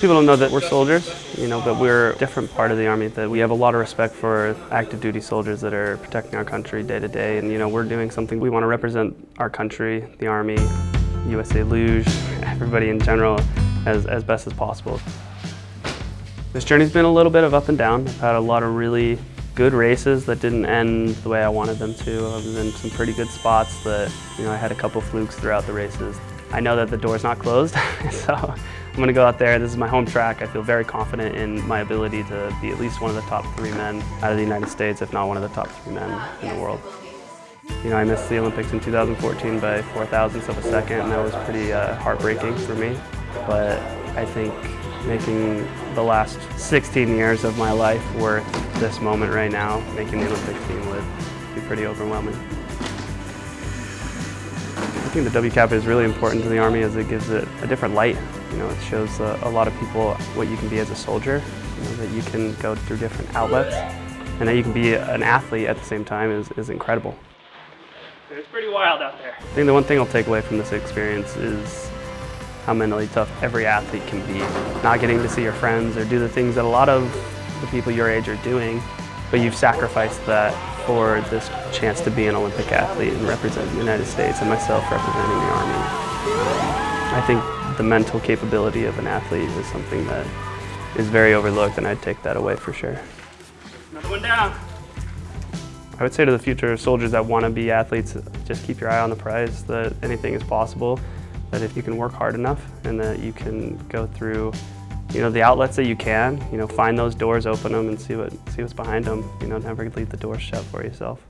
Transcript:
People don't know that we're soldiers, you know, but we're a different part of the Army, that we have a lot of respect for active duty soldiers that are protecting our country day to day, and you know, we're doing something, we want to represent our country, the Army, USA Luge, everybody in general, as, as best as possible. This journey's been a little bit of up and down. I've had a lot of really good races that didn't end the way I wanted them to. I was in some pretty good spots that, you know, I had a couple flukes throughout the races. I know that the door's not closed, so I'm gonna go out there. This is my home track. I feel very confident in my ability to be at least one of the top three men out of the United States, if not one of the top three men in the world. You know, I missed the Olympics in 2014 by four thousandths of a second, and that was pretty uh, heartbreaking for me. But I think making the last 16 years of my life worth this moment right now, making the Olympic team would be pretty overwhelming. I think the WCAP is really important to the Army as it gives it a different light. You know, it shows a, a lot of people what you can be as a soldier, you know, that you can go through different outlets, and that you can be an athlete at the same time is, is incredible. It's pretty wild out there. I think the one thing I'll take away from this experience is how mentally tough every athlete can be. Not getting to see your friends or do the things that a lot of the people your age are doing, but you've sacrificed that for this chance to be an Olympic athlete and represent the United States and myself representing the Army. Um, I think the mental capability of an athlete is something that is very overlooked and I'd take that away for sure. Another one down. I would say to the future soldiers that want to be athletes, just keep your eye on the prize, that anything is possible that if you can work hard enough and that you can go through you know, the outlets that you can, you know, find those doors, open them and see, what, see what's behind them. You know, never leave the doors shut for yourself.